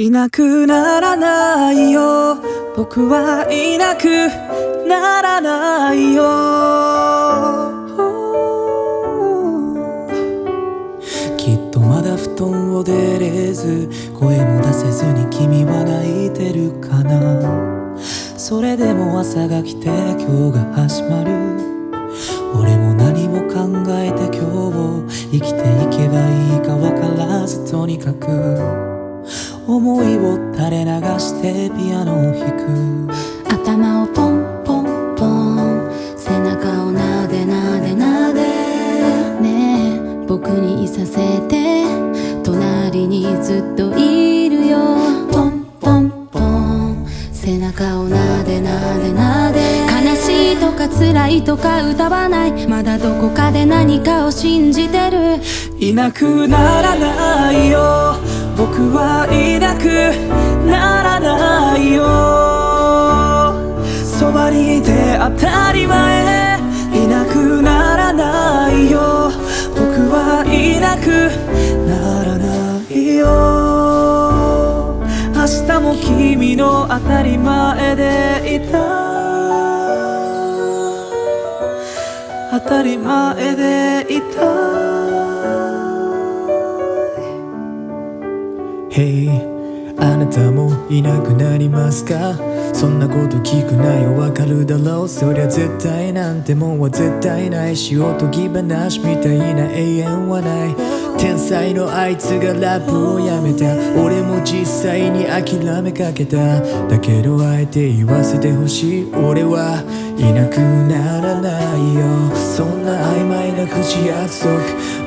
いなくならないよ。僕はいなくならないよ。きっとまだ布団を出れず声も出せずに君は泣いてるかな。それでも朝が来て今日が始まる。俺も何も考えて今日を生きていけばいいか分からずとにかく思いを垂れ流してピアノを弾く頭をポンポンポン背中をなでなでなでねえ僕にいさせて隣にずっといるよポンポンポン背中をなでなでなで悲しいとか辛いとか歌わないまだどこかで何かを信じてるいなくならないよ僕はいなくならないよ。そばにいて当たり前いなくならないよ。僕はいなくならないよ。明日も君の当たり前でいた当たり前でいたあなたもいなくなりますか？そんなこと聞くなよわかるだろう。そりゃ絶対なんてもんは絶対ない。しおとぎ話みたいな永遠はない。天才のあいつがラップをやめた。俺も実際に諦めかけた。だけどあえて言わせてほしい。俺はいなくならないよ。そんな曖昧な口約束。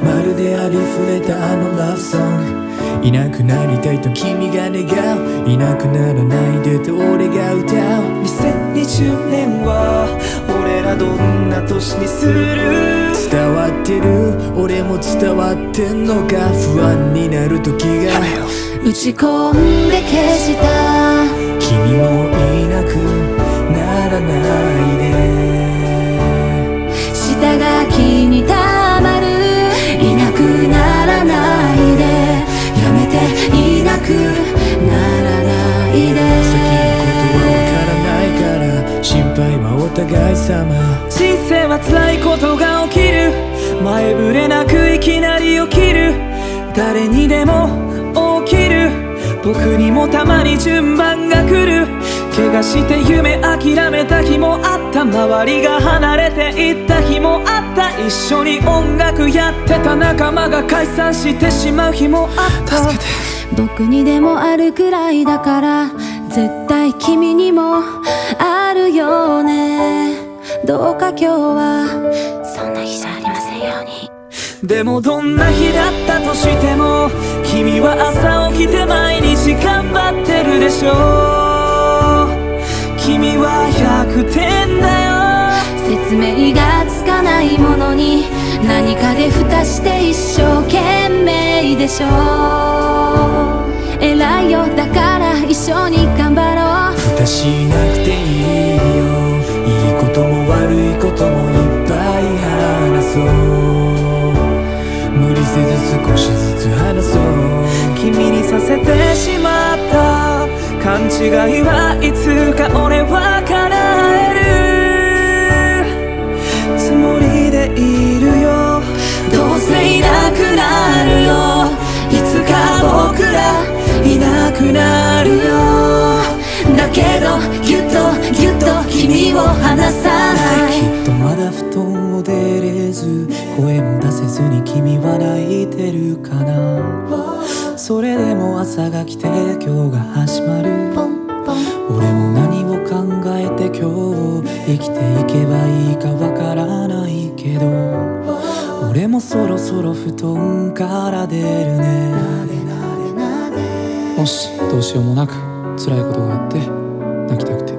まるでありふれたあのラブソング。いなくなりたいと君が願う。いなくならないでと俺が歌う。2020年は俺らどんな年にする？伝わってる？俺も伝わってんのか？不安になる時が。打ち込んで消した互い様。人生は辛いことが起きる。前触れなくいきなり起きる。誰にでも起きる。僕にもたまに順番が来る。怪我して夢諦めた日もあった。周りが離れていった日もあった。一緒に音楽やってた仲間が解散してしまう日もあった。助けて。僕にでもあるくらいだから。絶対君にもあるよね。どうか今日はそんな日じゃありませんように。でもどんな日だったとしても君は朝起きて毎日頑張ってるでしょ君は100点だよ。説明がつかないものに何かで蓋して一生懸命でしょ偉いよだから一緒に頑張ろう。蓋しなくてせず少しずつ話そう君にさせてしまった勘違いはいつか俺は叶えるつもりでいるよ。どうせいなくなるよ。いつか僕らいなくなるよ。だけどぎゅっとぎゅっと君を離さず声も出せずに君は泣いてるかな。それでも朝が来て今日が始まる。俺も何を考えて今日を生きていけばいいかわからないけど俺もそろそろ布団から出るね。もしどうしようもなく辛いことがあって泣きたくて。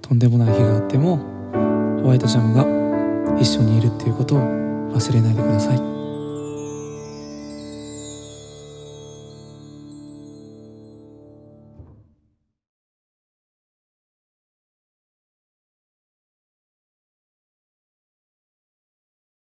とんでもない日があってもホワイトジャムが一緒にいるっていうことを忘れないでください。